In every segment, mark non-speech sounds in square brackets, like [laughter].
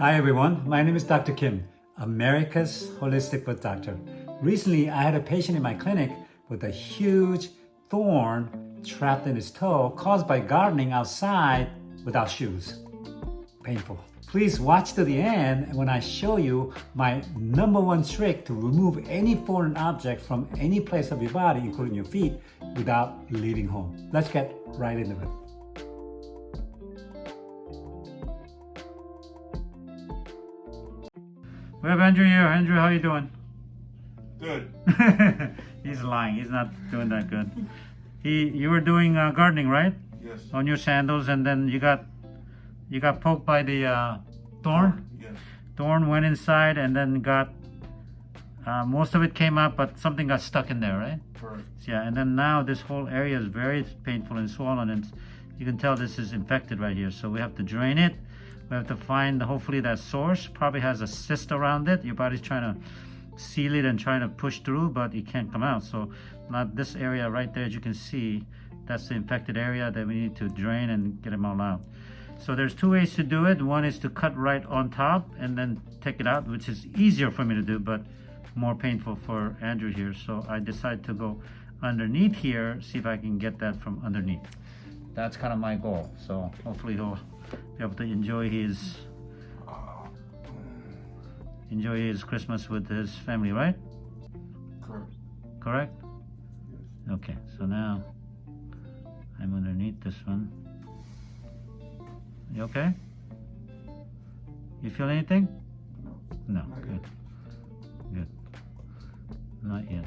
Hi everyone, my name is Dr. Kim, America's Holistic Foot Doctor. Recently, I had a patient in my clinic with a huge thorn trapped in his toe caused by gardening outside without shoes. Painful. Please watch to the end when I show you my number one trick to remove any foreign object from any place of your body, including your feet, without leaving home. Let's get right into it. We have Andrew here. Andrew, how you doing? Good. [laughs] He's lying. He's not doing that good. He, you were doing uh, gardening, right? Yes. On your sandals, and then you got, you got poked by the uh, thorn. Yes. Thorn went inside, and then got. Uh, most of it came out, but something got stuck in there, right? Correct. Yeah, and then now this whole area is very painful and swollen, and you can tell this is infected right here. So we have to drain it. We have to find hopefully that source. Probably has a cyst around it. Your body's trying to seal it and trying to push through, but it can't come out. So not this area right there, as you can see, that's the infected area that we need to drain and get them all out. So there's two ways to do it. One is to cut right on top and then take it out, which is easier for me to do, but more painful for Andrew here. So I decided to go underneath here, see if I can get that from underneath. That's kind of my goal. So hopefully he'll be able to enjoy his enjoy his Christmas with his family, right? Correct. Correct? Yes. Okay, so now I'm underneath this one. You okay? You feel anything? No, Not good. Good. Not yet.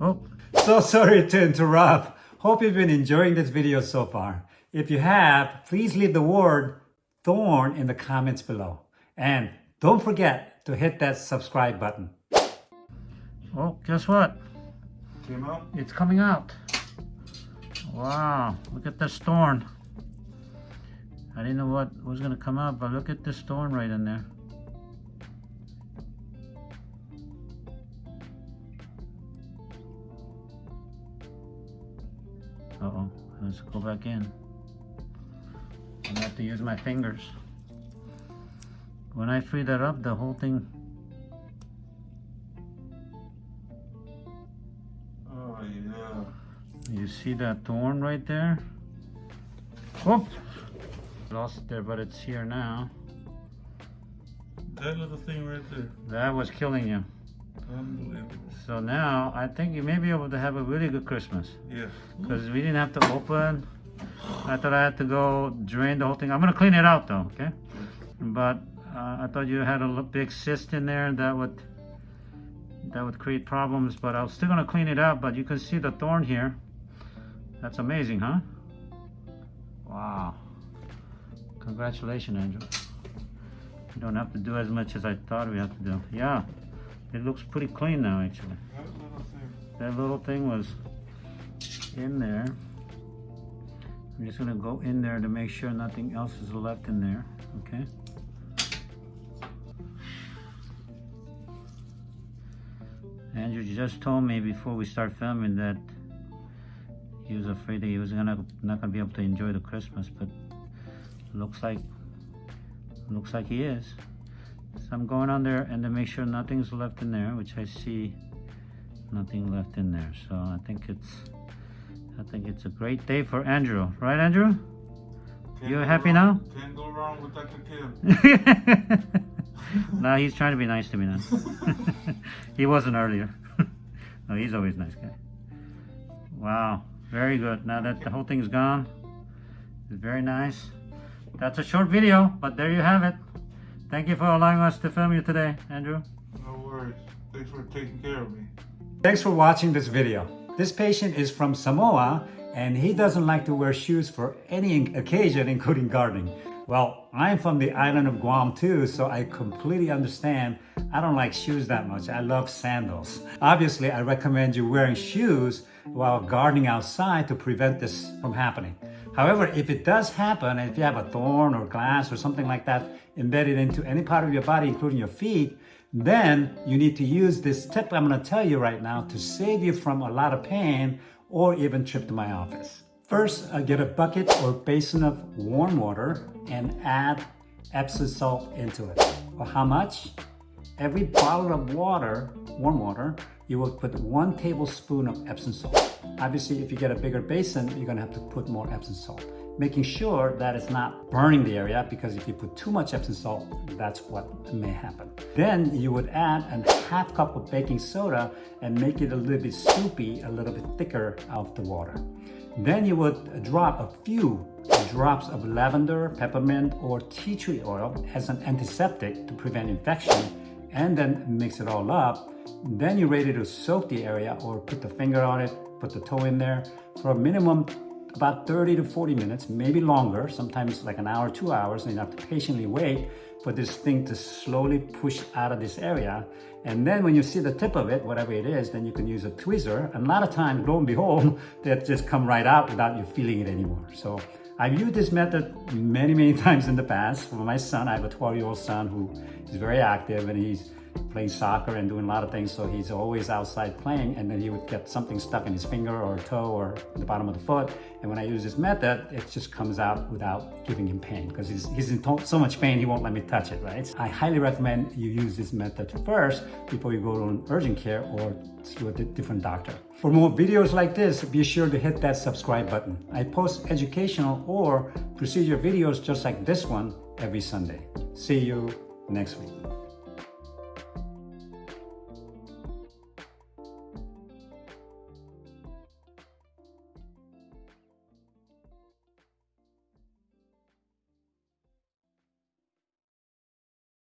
Oh, so sorry to interrupt. Hope you've been enjoying this video so far. If you have, please leave the word thorn in the comments below. And don't forget to hit that subscribe button. Oh, guess what? Came out? It's coming out. Wow, look at this thorn. I didn't know what was gonna come out, but look at this thorn right in there. Uh-oh, go back in. I'm gonna have to use my fingers. When I free that up, the whole thing Oh, yeah. You see that thorn right there? Whoop! Lost it there, but it's here now. That little thing right there. That was killing you. Unbelievable. So now, I think you may be able to have a really good Christmas. Yes. Because we didn't have to open. I thought I had to go drain the whole thing. I'm going to clean it out though, okay? But uh, I thought you had a big cyst in there that would that would create problems. But I was still going to clean it out. But you can see the thorn here. That's amazing, huh? Wow. Congratulations, Andrew. You don't have to do as much as I thought we had to do. Yeah, it looks pretty clean now, actually. That little thing. That little thing was in there. I'm just gonna go in there to make sure nothing else is left in there, okay? Andrew just told me before we start filming that he was afraid that he was gonna not gonna be able to enjoy the Christmas, but looks like looks like he is. So I'm going on there and to make sure nothing's left in there, which I see nothing left in there. So I think it's I think it's a great day for Andrew, right, Andrew? Can't You go happy wrong- Can't go wrong with Dr. Kim. no, he's trying to be nice to me now. [laughs] he wasn't earlier. [laughs] no, he's always a nice guy. Wow, very good. Now that the whole thing's gone, it's very nice. That's a short video, but there you have it. Thank you for allowing us to film you today, Andrew. No worries. Thanks for taking care of me. Thanks for watching this video. This patient is from Samoa and he doesn't like to wear shoes for any occasion, including gardening. Well, I'm from the island of Guam too, so I completely understand. I don't like shoes that much. I love sandals. Obviously, I recommend you wearing shoes while gardening outside to prevent this from happening. However, if it does happen, and if you have a thorn or glass or something like that embedded into any part of your body, including your feet, Then you need to use this tip I'm gonna tell you right now to save you from a lot of pain or even trip to my office. First, uh, get a bucket or basin of warm water and add Epsom salt into it. Well, how much? Every bottle of water, warm water, you will put one tablespoon of Epsom salt. Obviously, if you get a bigger basin, you're gonna have to put more Epsom salt making sure that it's not burning the area because if you put too much Epsom salt, that's what may happen. Then you would add a half cup of baking soda and make it a little bit soupy, a little bit thicker of the water. Then you would drop a few drops of lavender, peppermint, or tea tree oil as an antiseptic to prevent infection and then mix it all up. Then you're ready to soak the area or put the finger on it, put the toe in there for a minimum about 30 to 40 minutes, maybe longer, sometimes like an hour, two hours, and you have to patiently wait for this thing to slowly push out of this area. And then when you see the tip of it, whatever it is, then you can use a tweezer. And a lot of times, lo and behold, [laughs] that just come right out without you feeling it anymore. So I've used this method many, many [laughs] times in the past. For my son, I have a 12-year-old son who is very active and he's playing soccer and doing a lot of things. So he's always outside playing and then he would get something stuck in his finger or toe or the bottom of the foot. And when I use this method, it just comes out without giving him pain because he's, he's in so much pain, he won't let me touch it, right? I highly recommend you use this method first before you go to an urgent care or to a different doctor. For more videos like this, be sure to hit that subscribe button. I post educational or procedure videos just like this one every Sunday. See you next week.